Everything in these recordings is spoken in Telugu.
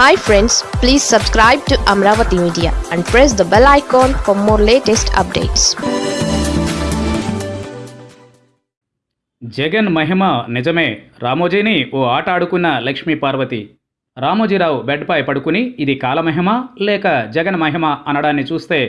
Hi friends please subscribe to Amaravati media and press the bell icon for more latest updates Jagan మహిమ నిజమే. రామోజీని ఓ ఆట ఆడుకున్న లక్ష్మీ పార్వతి. రామోజీరావు బెడ్పై పడుకుని ఇది కాలమహిమ లేక జగన్ మహిమ అనడాన్ని చూస్తే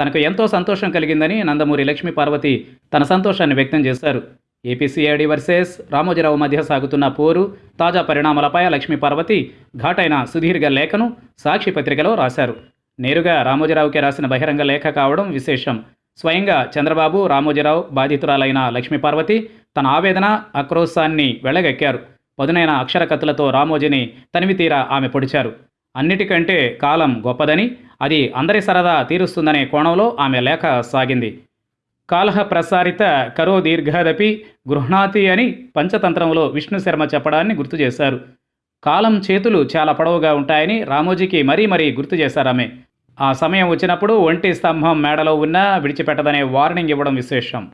తనకు ఎంతో సంతోషం కలిగిందని నందమూరి లక్ష్మీ పార్వతి తన సంతోషాన్ని వ్యక్తం చేశారు. ఏపీసీఐడి వర్సెస్ రామోజీరావు మధ్య సాగుతున్న పోరు తాజా పరిణామాలపై లక్ష్మీ పార్వతి ఘాటైన సుదీర్ఘ లేఖను సాక్షి పత్రికలో రాశారు. నేరుగా రామోజీరావుకే రాసిన బహిరంగ లేఖ కావడం విశేషం. స్వయంగా చంద్రబాబు రామోజీరావు బాధితురాలైన లక్ష్మీ పార్వతి తన ఆవేదన ఆక్రోశాన్ని వెళ్ళగెక్కారు పదునైన అక్షరకత్తులతో రామోజీని తనివితీరా ఆమె పొడిచారు. అన్నిటికంటే కాలం గొప్పదని అది అందరి సరదా తీరుస్తుందనే కోణంలో ఆమె లేఖ సాగింది. కాలహ ప్రసారిత కరో దీర్ఘదపి గృహ్ణాతి అని పంచతంత్రంలో విష్ణు శర్మ చెప్పడాన్ని గుర్తు చేశారు. కాలం చేతులు చాలా పొడవుగా ఉంటాయని రామోజీకి మరీ మరీ గుర్తు చేశారామె ఆమె. ఆ సమయం వచ్చినప్పుడు ఒంటి స్తంభం మేడలో ఉన్నా విడిచిపెట్టదనే వార్నింగ్ ఇవ్వడం విశేషం.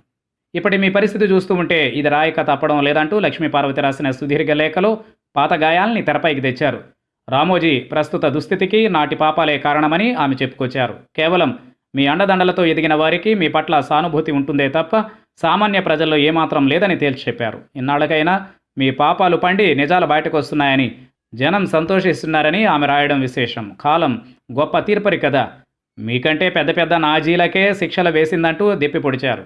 ఇప్పటి మీ పరిస్థితి చూస్తూ ఉంటే ఇది రాయక తప్పడం లేదంటూ లక్ష్మీ పార్వతి రాసిన సుదీర్ఘ లేఖలో పాత గాయాల్ని తెరపైకి తెచ్చారు. రామోజీ ప్రస్తుత దుస్థితికి నాటి పాపాలే కారణమని ఆమె చెప్పుకొచ్చారు. కేవలం మీ అండదండలతో ఎదిగిన వారికి మీ పట్ల సానుభూతి ఉంటుందే తప్ప సామాన్య ప్రజల్లో ఏమాత్రం లేదని తేల్చి చెప్పారు. ఇన్నాళ్ళకైనా మీ పాపాలు పండి నిజాలు బయటకు వస్తున్నాయని జనం సంతోషిస్తున్నారని ఆమె రాయడం విశేషం. కాలం గొప్ప తీర్పరి కదా. మీకంటే పెద్ద పెద్ద నాజీలకే శిక్షలు వేసిందంటూ దిప్పి పొడిచారు.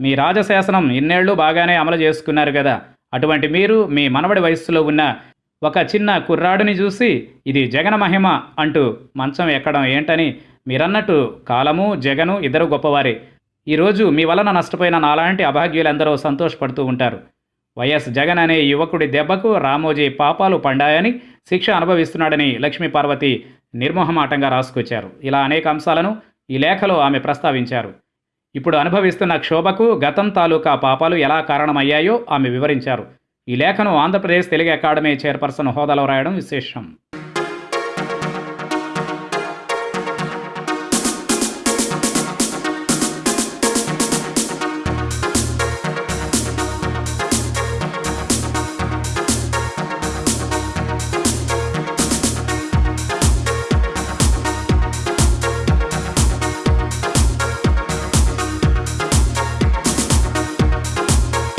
మీ రాజశాసనం ఇన్నేళ్ళు బాగానే అమలు చేసుకున్నారు కదా. అటువంటి మీరు మీ మనవడి వయస్సులో ఉన్న ఒక చిన్న కుర్రాడిని చూసి ఇది జగన మహిమ అంటూ మంచం ఎక్కడం ఏంటని మీరన్నట్టు కాలము జగను ఇద్దరు గొప్పవారే. ఈరోజు మీ వలన నష్టపోయిన నాలాంటి అభాగ్యులందరూ సంతోషపడుతూ ఉంటారు. వైఎస్ జగన్ అనే యువకుడి దెబ్బకు రామోజీ పాపాలు పండాయని శిక్ష అనుభవిస్తున్నాడని లక్ష్మీ పార్వతి నిర్మోహమాటంగా రాసుకొచ్చారు. ఇలా అనేక అంశాలను ఈ లేఖలో ఆమె ప్రస్తావించారు. ఇప్పుడు అనుభవిస్తున్న క్షోభకు గతం తాలూకా పాపాలు ఎలా కారణమయ్యాయో ఆమె వివరించారు. ఈ లేఖను ఆంధ్రప్రదేశ్ తెలుగు అకాడమీ చైర్పర్సన్ హోదాలో రాయడం విశేషం.